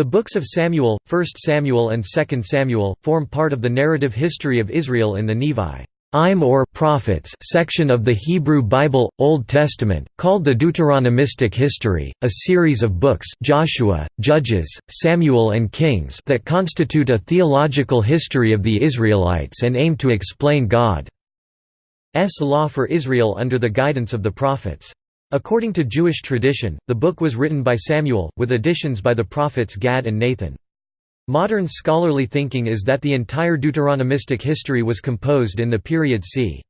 The books of Samuel, 1 Samuel and 2 Samuel, form part of the narrative history of Israel in the Nevi im or prophets section of the Hebrew Bible, Old Testament, called the Deuteronomistic History, a series of books Joshua, Judges, Samuel and Kings that constitute a theological history of the Israelites and aim to explain God's law for Israel under the guidance of the prophets. According to Jewish tradition, the book was written by Samuel, with additions by the prophets Gad and Nathan. Modern scholarly thinking is that the entire Deuteronomistic history was composed in the period c.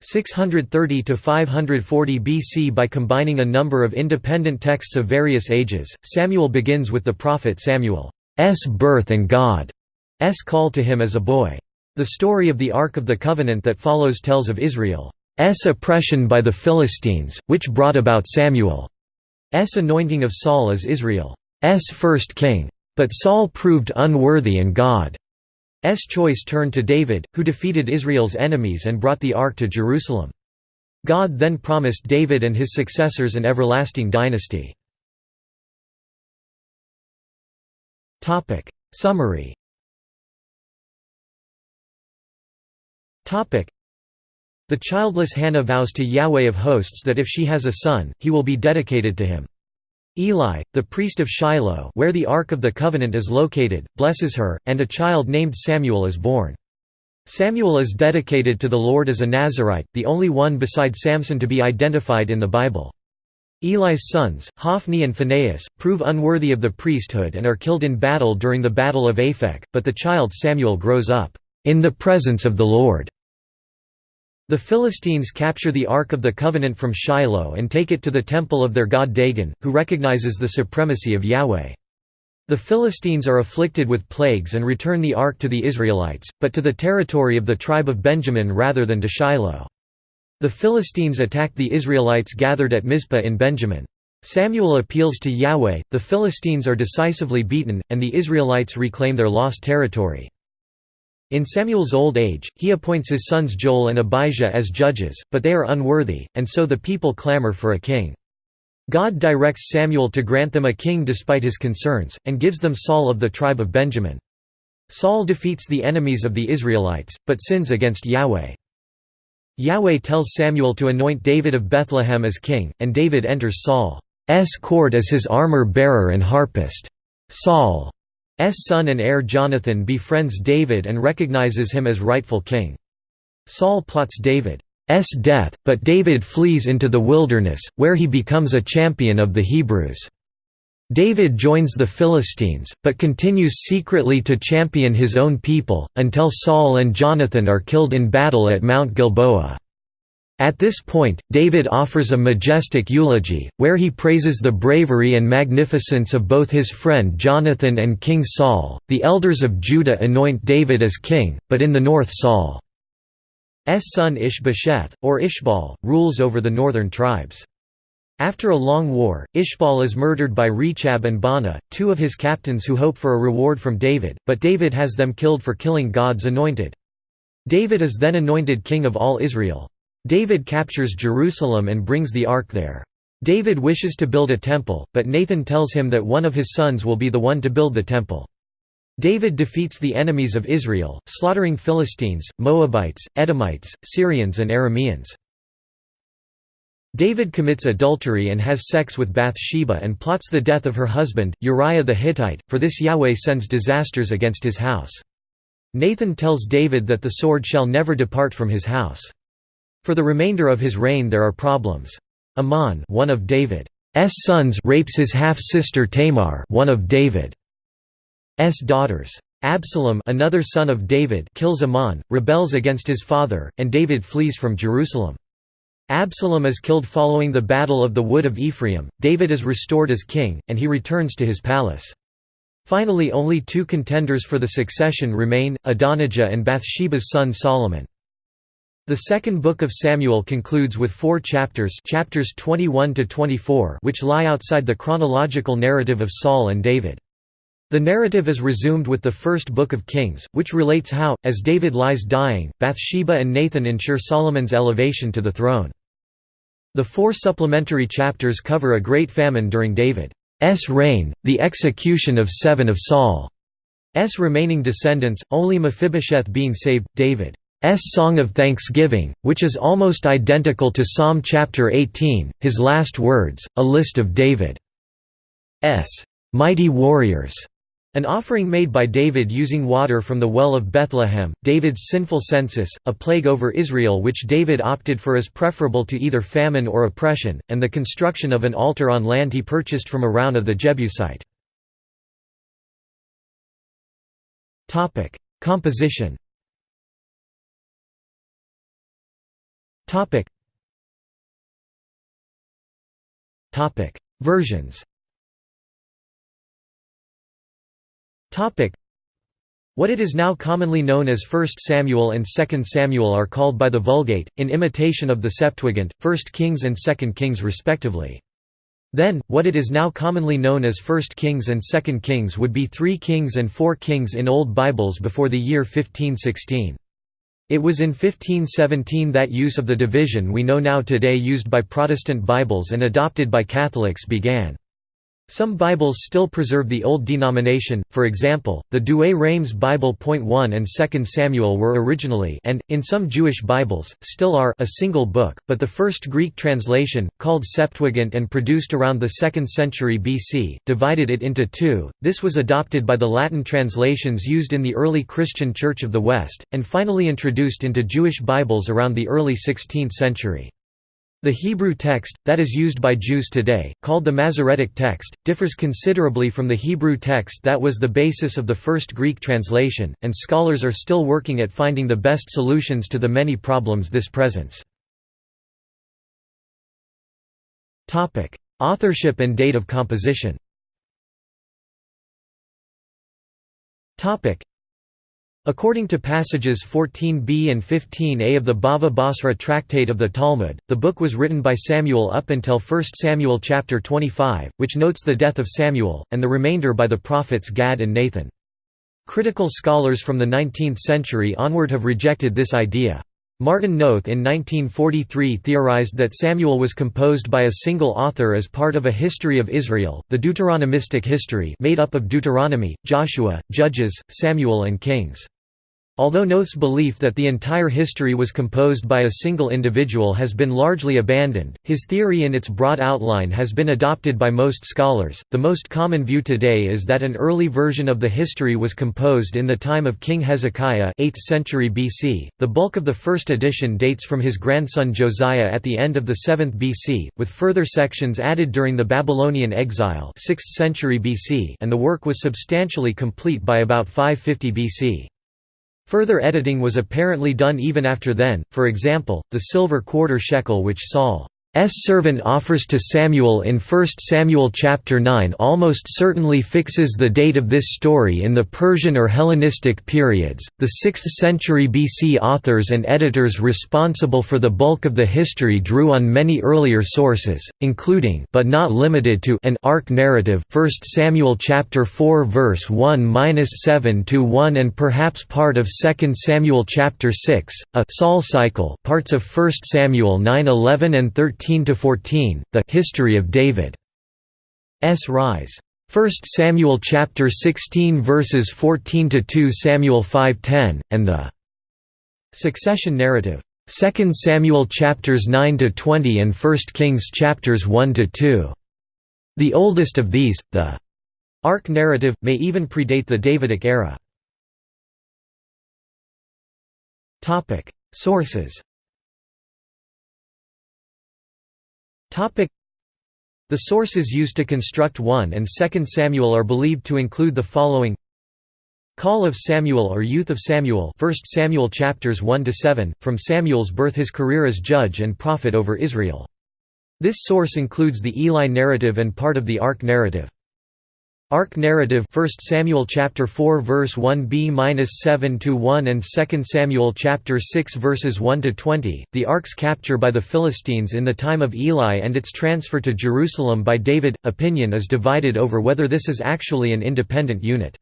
630 to 540 BC by combining a number of independent texts of various ages. Samuel begins with the prophet Samuel's birth and God's call to him as a boy. The story of the Ark of the Covenant that follows tells of Israel's oppression by the Philistines, which brought about Samuel's anointing of Saul as Israel's first king. But Saul proved unworthy and God's choice turned to David, who defeated Israel's enemies and brought the ark to Jerusalem. God then promised David and his successors an everlasting dynasty. Summary The childless Hannah vows to Yahweh of hosts that if she has a son, he will be dedicated to him. Eli, the priest of Shiloh where the Ark of the Covenant is located, blesses her, and a child named Samuel is born. Samuel is dedicated to the Lord as a Nazarite, the only one beside Samson to be identified in the Bible. Eli's sons, Hophni and Phinehas, prove unworthy of the priesthood and are killed in battle during the Battle of Aphek, but the child Samuel grows up, "...in the presence of the Lord." The Philistines capture the Ark of the Covenant from Shiloh and take it to the temple of their god Dagon, who recognizes the supremacy of Yahweh. The Philistines are afflicted with plagues and return the Ark to the Israelites, but to the territory of the tribe of Benjamin rather than to Shiloh. The Philistines attack the Israelites gathered at Mizpah in Benjamin. Samuel appeals to Yahweh, the Philistines are decisively beaten, and the Israelites reclaim their lost territory. In Samuel's old age, he appoints his sons Joel and Abijah as judges, but they are unworthy, and so the people clamor for a king. God directs Samuel to grant them a king despite his concerns, and gives them Saul of the tribe of Benjamin. Saul defeats the enemies of the Israelites, but sins against Yahweh. Yahweh tells Samuel to anoint David of Bethlehem as king, and David enters Saul's court as his armor-bearer and harpist. Saul son and heir Jonathan befriends David and recognizes him as rightful king. Saul plots David's death, but David flees into the wilderness, where he becomes a champion of the Hebrews. David joins the Philistines, but continues secretly to champion his own people, until Saul and Jonathan are killed in battle at Mount Gilboa. At this point, David offers a majestic eulogy, where he praises the bravery and magnificence of both his friend Jonathan and King Saul. The elders of Judah anoint David as king, but in the north Saul's son Ishbosheth, or Ishbaal, rules over the northern tribes. After a long war, Ishbaal is murdered by Rechab and Baanah, two of his captains who hope for a reward from David, but David has them killed for killing God's anointed. David is then anointed king of all Israel. David captures Jerusalem and brings the ark there. David wishes to build a temple, but Nathan tells him that one of his sons will be the one to build the temple. David defeats the enemies of Israel, slaughtering Philistines, Moabites, Edomites, Syrians and Arameans. David commits adultery and has sex with Bathsheba and plots the death of her husband, Uriah the Hittite, for this Yahweh sends disasters against his house. Nathan tells David that the sword shall never depart from his house. For the remainder of his reign there are problems. Amnon one of David's sons rapes his half-sister Tamar one of David's daughters. Absalom another son of David kills Amnon, rebels against his father, and David flees from Jerusalem. Absalom is killed following the Battle of the Wood of Ephraim, David is restored as king, and he returns to his palace. Finally only two contenders for the succession remain, Adonijah and Bathsheba's son Solomon. The second book of Samuel concludes with four chapters chapters 21 to 24 which lie outside the chronological narrative of Saul and David. The narrative is resumed with the first book of Kings, which relates how, as David lies dying, Bathsheba and Nathan ensure Solomon's elevation to the throne. The four supplementary chapters cover a great famine during David's reign, the execution of seven of Saul's remaining descendants, only Mephibosheth being saved, David's S song of Thanksgiving, which is almost identical to Psalm chapter 18, his last words, a list of David's mighty warriors, an offering made by David using water from the well of Bethlehem, David's sinful census, a plague over Israel which David opted for as preferable to either famine or oppression, and the construction of an altar on land he purchased from Araunah the Jebusite. Composition Versions What it is now commonly known as 1 Samuel and 2 Samuel are called by the Vulgate, in imitation of the Septuagint, 1 Kings and 2 Kings respectively. Then, what it is now commonly known as 1 Kings and 2 Kings would be 3 Kings and 4 Kings in Old Bibles before the year 1516. It was in 1517 that use of the division we know now today used by Protestant Bibles and adopted by Catholics began. Some Bibles still preserve the old denomination, for example, the Douay-Rheims Bible. 1 and 2 Samuel were originally and, in some Jewish Bibles, still are a single book, but the first Greek translation, called Septuagint and produced around the 2nd century BC, divided it into two. This was adopted by the Latin translations used in the early Christian Church of the West, and finally introduced into Jewish Bibles around the early 16th century. The Hebrew text, that is used by Jews today, called the Masoretic text, differs considerably from the Hebrew text that was the basis of the first Greek translation, and scholars are still working at finding the best solutions to the many problems this presents. Authorship and date of composition According to passages 14b and 15a of the Bava Basra Tractate of the Talmud, the book was written by Samuel up until 1 Samuel chapter 25, which notes the death of Samuel, and the remainder by the prophets Gad and Nathan. Critical scholars from the 19th century onward have rejected this idea. Martin Noth in 1943 theorized that Samuel was composed by a single author as part of a history of Israel, the Deuteronomistic history made up of Deuteronomy, Joshua, Judges, Samuel and Kings. Although Noth's belief that the entire history was composed by a single individual has been largely abandoned, his theory in its broad outline has been adopted by most scholars. The most common view today is that an early version of the history was composed in the time of King Hezekiah, 8th century BC. The bulk of the first edition dates from his grandson Josiah at the end of the 7th BC, with further sections added during the Babylonian exile, 6th century BC, and the work was substantially complete by about 550 BC. Further editing was apparently done even after then, for example, the silver quarter shekel which Saul servant offers to Samuel in 1 Samuel chapter 9 almost certainly fixes the date of this story in the Persian or Hellenistic periods. The 6th century BC authors and editors responsible for the bulk of the history drew on many earlier sources, including but not limited to an ark narrative, 1 Samuel chapter 4 verse 1-7 to 1 and perhaps part of 2 Samuel chapter 6, a Saul cycle, parts of 1 Samuel 9:11 and 13 13–14, the «History of David's Rise». 1 Samuel chapter 16 verses 14 to 2 Samuel 5:10 and the succession narrative. 2 Samuel chapters 9 to 20 and 1 Kings chapters 1 to 2 The oldest of these the ark narrative may even predate the Davidic era. Topic. Sources The sources used to construct 1 and 2 Samuel are believed to include the following. Call of Samuel or Youth of Samuel 1 Samuel chapters 1 to 7 from Samuel's birth his career as judge and prophet over Israel. This source includes the Eli narrative and part of the Ark narrative Ark narrative 1 Samuel chapter 4 verse 1b-7 to 1 and 2 Samuel chapter 6 verses 1 to 20 The ark's capture by the Philistines in the time of Eli and its transfer to Jerusalem by David opinion is divided over whether this is actually an independent unit.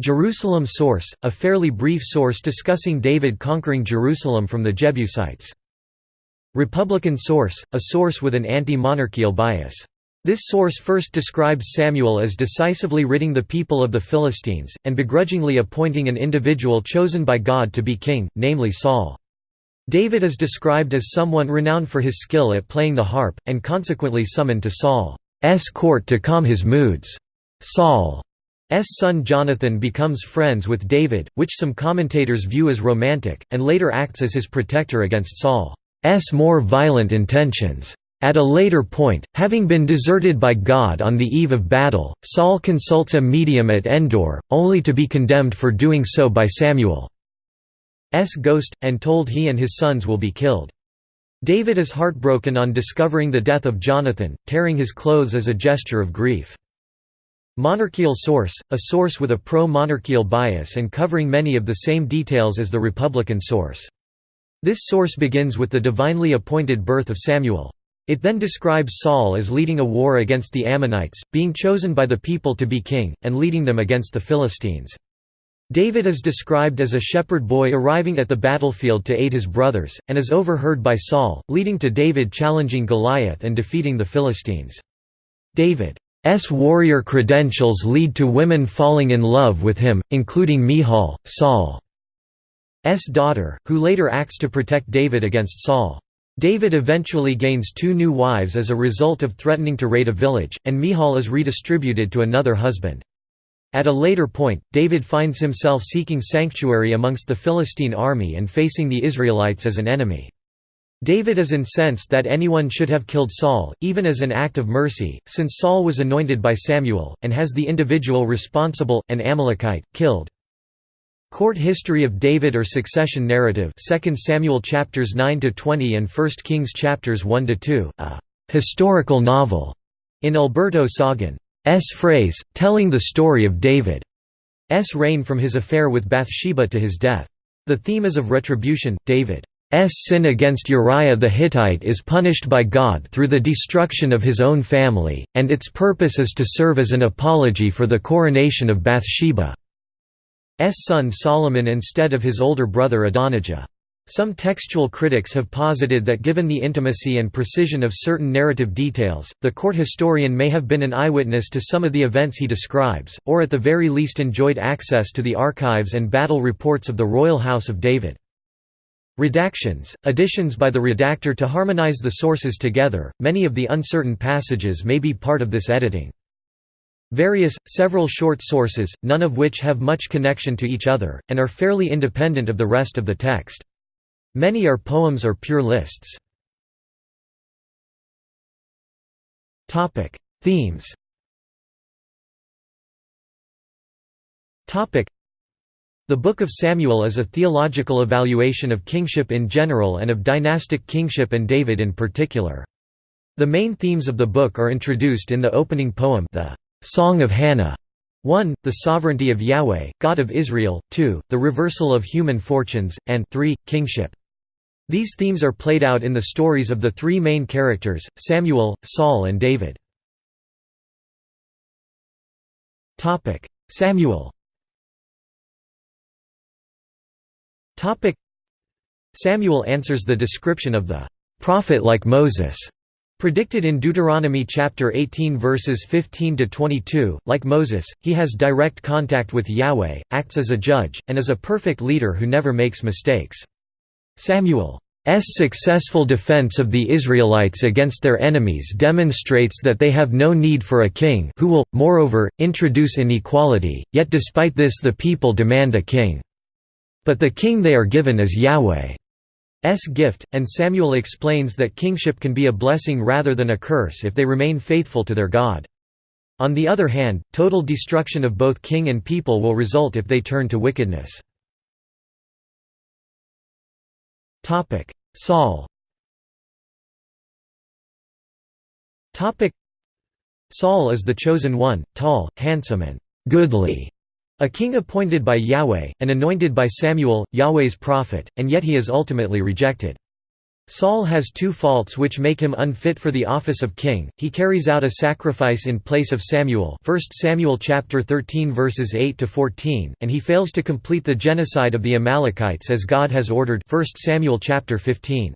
Jerusalem source a fairly brief source discussing David conquering Jerusalem from the Jebusites. Republican source a source with an anti-monarchical bias This source first describes Samuel as decisively ridding the people of the Philistines, and begrudgingly appointing an individual chosen by God to be king, namely Saul. David is described as someone renowned for his skill at playing the harp, and consequently summoned to Saul's court to calm his moods. Saul's son Jonathan becomes friends with David, which some commentators view as romantic, and later acts as his protector against Saul's more violent intentions. At a later point, having been deserted by God on the eve of battle, Saul consults a medium at Endor, only to be condemned for doing so by Samuel's ghost, and told he and his sons will be killed. David is heartbroken on discovering the death of Jonathan, tearing his clothes as a gesture of grief. Monarchical source, a source with a pro-monarchical bias and covering many of the same details as the Republican source. This source begins with the divinely appointed birth of Samuel. It then describes Saul as leading a war against the Ammonites, being chosen by the people to be king, and leading them against the Philistines. David is described as a shepherd boy arriving at the battlefield to aid his brothers, and is overheard by Saul, leading to David challenging Goliath and defeating the Philistines. David's warrior credentials lead to women falling in love with him, including Michal, Saul's daughter, who later acts to protect David against Saul. David eventually gains two new wives as a result of threatening to raid a village, and Michal is redistributed to another husband. At a later point, David finds himself seeking sanctuary amongst the Philistine army and facing the Israelites as an enemy. David is incensed that anyone should have killed Saul, even as an act of mercy, since Saul was anointed by Samuel, and has the individual responsible, an Amalekite, killed. Court history of David or succession narrative 2 Samuel chapters 9 to 20 and 1 Kings chapters 1 to 2 a historical novel in Alberto Soggin's phrase telling the story of David's reign from his affair with Bathsheba to his death the theme is of retribution David's sin against Uriah the Hittite is punished by God through the destruction of his own family, and its purpose is to serve as an apology for the coronation of Bathsheba. Son Solomon instead of his older brother Adonijah. Some textual critics have posited that given the intimacy and precision of certain narrative details, the court historian may have been an eyewitness to some of the events he describes, or at the very least enjoyed access to the archives and battle reports of the royal house of David. Redactions, additions by the redactor to harmonize the sources together, many of the uncertain passages may be part of this editing. Various, several short sources, none of which have much connection to each other, and are fairly independent of the rest of the text. Many are poems or pure lists. Themes The Book of Samuel is a theological evaluation of kingship in general and of dynastic kingship and David in particular. The main themes of the book are introduced in the opening poem the Song of Hannah 1. The sovereignty of Yahweh, God of Israel, 2. The reversal of human fortunes, and 3. Kingship. These themes are played out in the stories of the three main characters, Samuel, Saul and David. Samuel Samuel answers the description of the prophet like Moses Predicted in Deuteronomy chapter 18 verses 15 to 22, like Moses, he has direct contact with Yahweh, acts as a judge, and is a perfect leader who never makes mistakes. Samuel's successful defense of the Israelites against their enemies demonstrates that they have no need for a king who will, moreover, introduce inequality, yet despite this the people demand a king. But the king they are given is Yahweh. S gift, and Samuel explains that kingship can be a blessing rather than a curse if they remain faithful to their God. On the other hand, total destruction of both king and people will result if they turn to wickedness. Saul Saul is the chosen one, tall, handsome and «goodly», a king appointed by Yahweh, and anointed by Samuel, Yahweh's prophet, and yet he is ultimately rejected. Saul has two faults which make him unfit for the office of king. He carries out a sacrifice in place of Samuel, 1 Samuel chapter 13 verses 8 to 14, and he fails to complete the genocide of the Amalekites as God has ordered, 1 Samuel chapter 15.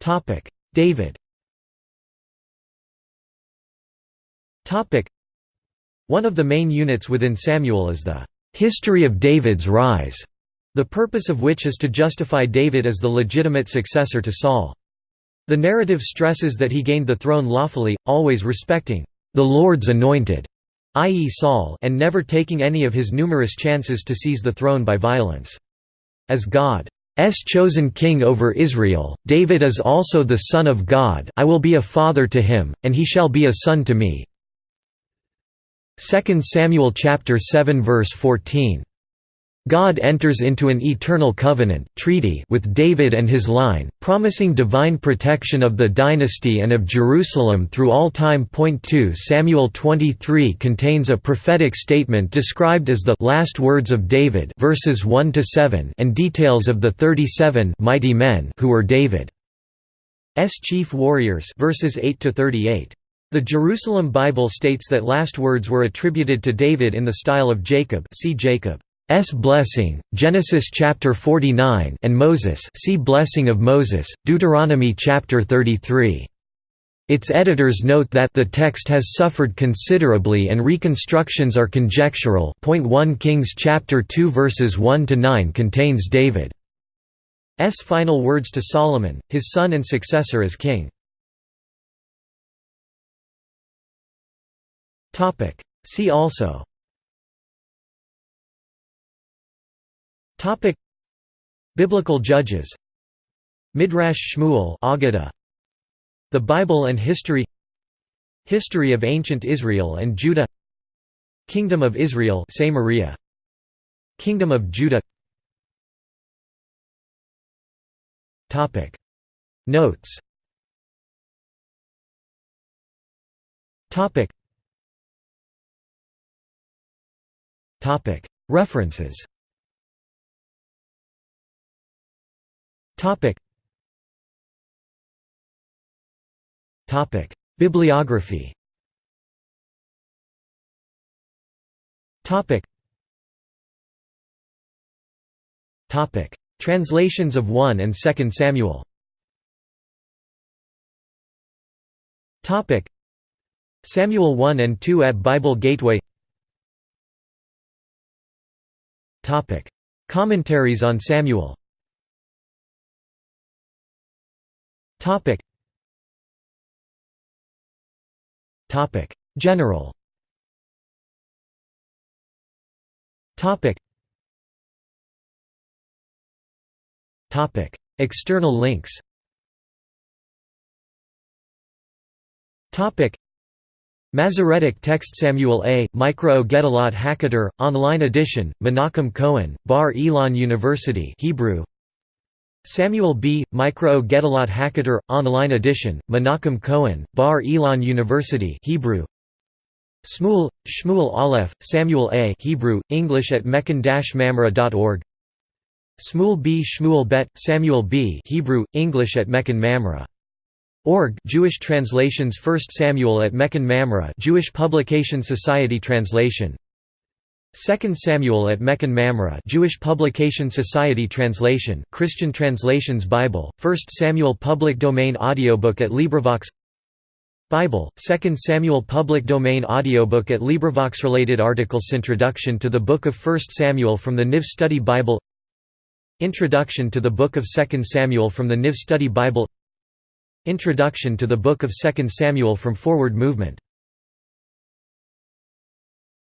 Topic: David. Topic: one of the main units within Samuel is the "'History of David's Rise' the purpose of which is to justify David as the legitimate successor to Saul. The narrative stresses that he gained the throne lawfully, always respecting the Lord's anointed, i.e. Saul and never taking any of his numerous chances to seize the throne by violence. As God's chosen king over Israel, David is also the Son of God I will be a father to him, and he shall be a son to me. 2 Samuel chapter 7 verse 14 God enters into an eternal covenant treaty with David and his line, promising divine protection of the dynasty and of Jerusalem through all time. 2 Samuel 23 contains a prophetic statement described as the last words of David verses 1 to 7 and details of the 37 mighty men who were David's chief warriors verses 8 to 38. The Jerusalem Bible states that last words were attributed to David in the style of Jacob see Jacob. S blessing, Genesis chapter 49 and Moses see blessing of Moses, Deuteronomy chapter 33. Its editors note that the text has suffered considerably and reconstructions are conjectural. Point 1 Kings chapter 2 verses 1 to 9 contains David's final words to Solomon, his son and successor as king. Topic. See also. Topic. Biblical judges. Midrash Shmuel Aggadah The Bible and History. History of Ancient Israel and Judah. Kingdom of Israel Samaria Kingdom of Judah. Topic. Notes. Topic References. Bibliography. Translations of 1 and 2 Samuel. Topic. Samuel 1 and 2 at Bible Gateway. Topic. Commentaries on Samuel. Topic. Topic. General. Topic. Topic. External links. Topic. Masoretic text Samuel A. Mikraot Gedolot Haketer, online edition, Menachem Cohen, Bar Ilan University Hebrew Samuel B. Mikraot Gedolot Haketer, online edition, Menachem Cohen, Bar Ilan University Hebrew. Shmuel, Shmuel Aleph, Samuel A. Hebrew, English at mechon-mamre.org. Shmuel B. Shmuel Bet, Samuel B. Hebrew, English at Mechon Mamre. Org Jewish translations 1 Samuel at Mechon Mamre Jewish Publication Society translation. 2 Samuel at Mechon Mamre Jewish Publication Society Translation, Christian Translations Bible, 1 Samuel Public Domain Audiobook at LibriVox. Bible, 2 Samuel Public Domain Audiobook at LibriVox Related articles. Introduction to the Book of 1 Samuel from the NIV Study Bible. Introduction to the Book of 2 Samuel from the NIV Study Bible Introduction to the Book of 2 Samuel from Forward Movement